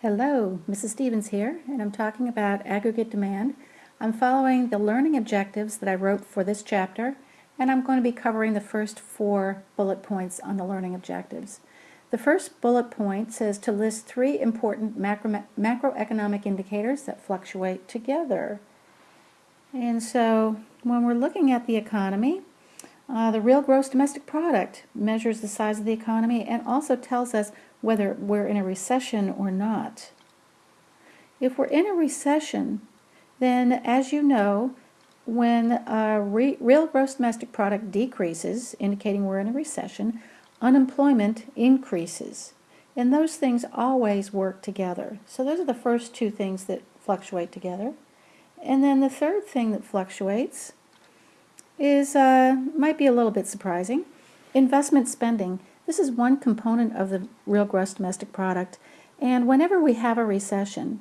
Hello, Mrs. Stevens here, and I'm talking about aggregate demand. I'm following the learning objectives that I wrote for this chapter, and I'm going to be covering the first four bullet points on the learning objectives. The first bullet point says to list three important macro macroeconomic indicators that fluctuate together. And so when we're looking at the economy, uh, the real gross domestic product measures the size of the economy and also tells us whether we're in a recession or not. If we're in a recession, then as you know, when a re real gross domestic product decreases, indicating we're in a recession, unemployment increases. And those things always work together. So those are the first two things that fluctuate together. And then the third thing that fluctuates is uh, might be a little bit surprising. Investment spending. This is one component of the real gross domestic product. And whenever we have a recession,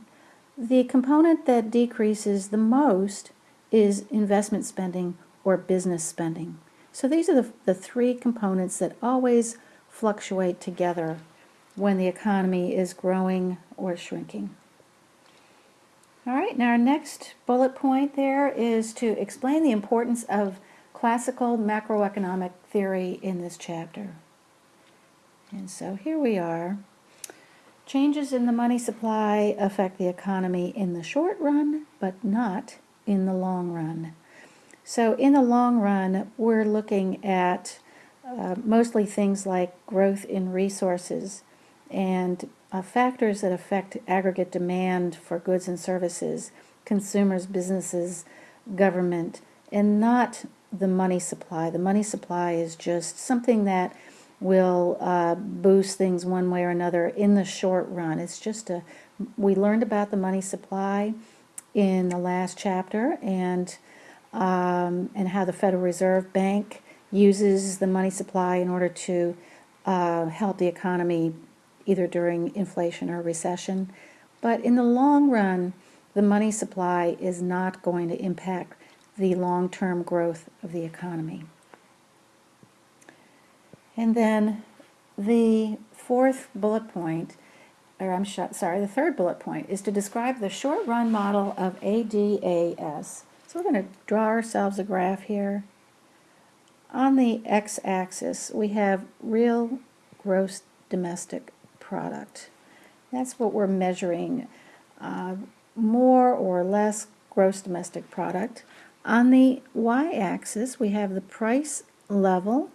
the component that decreases the most is investment spending or business spending. So these are the, the three components that always fluctuate together when the economy is growing or shrinking. All right, now our next bullet point there is to explain the importance of classical macroeconomic theory in this chapter. And so here we are. Changes in the money supply affect the economy in the short run, but not in the long run. So in the long run, we're looking at uh, mostly things like growth in resources and uh, factors that affect aggregate demand for goods and services, consumers, businesses, government, and not the money supply. The money supply is just something that will uh, boost things one way or another in the short run. It's just a, we learned about the money supply in the last chapter and, um, and how the Federal Reserve Bank uses the money supply in order to uh, help the economy either during inflation or recession. But in the long run, the money supply is not going to impact the long-term growth of the economy. And then the fourth bullet point, or I'm sorry, the third bullet point is to describe the short-run model of ADAS. So we're going to draw ourselves a graph here. On the x-axis, we have real gross domestic product. That's what we're measuring, uh, more or less gross domestic product. On the y-axis, we have the price level,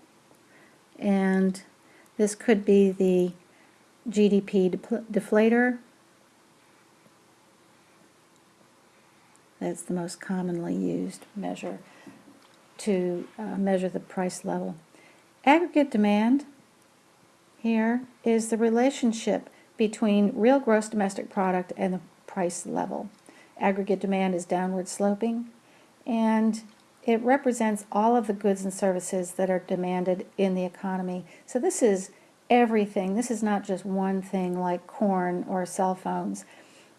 and this could be the GDP deflator. That's the most commonly used measure to uh, measure the price level. Aggregate demand here is the relationship between real gross domestic product and the price level. Aggregate demand is downward sloping and it represents all of the goods and services that are demanded in the economy. So this is everything. This is not just one thing like corn or cell phones.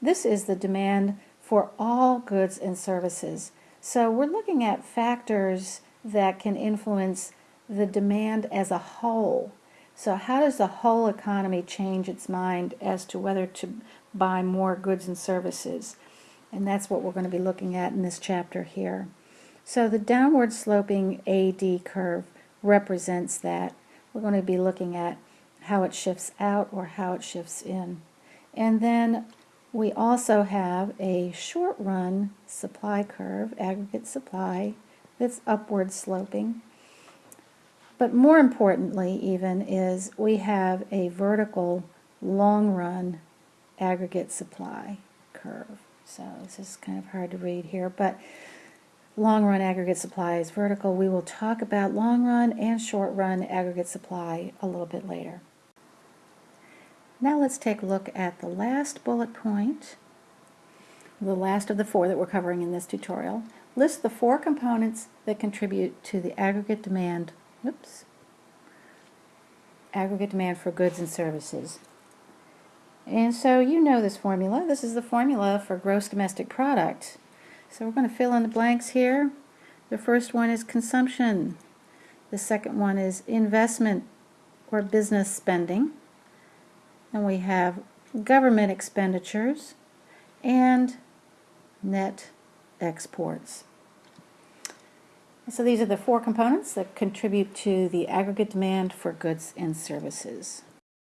This is the demand for all goods and services. So we're looking at factors that can influence the demand as a whole. So how does the whole economy change its mind as to whether to buy more goods and services? And that's what we're going to be looking at in this chapter here. So the downward sloping AD curve represents that. We're going to be looking at how it shifts out or how it shifts in. And then we also have a short run supply curve, aggregate supply, that's upward sloping. But more importantly even is we have a vertical long run aggregate supply curve. So this is kind of hard to read here, but long run aggregate supply is vertical. We will talk about long run and short run aggregate supply a little bit later. Now let's take a look at the last bullet point, the last of the four that we're covering in this tutorial. List the four components that contribute to the aggregate demand, oops, aggregate demand for goods and services. And so you know this formula. This is the formula for gross domestic product. So we're going to fill in the blanks here. The first one is consumption. The second one is investment or business spending. And we have government expenditures and net exports. So these are the four components that contribute to the aggregate demand for goods and services.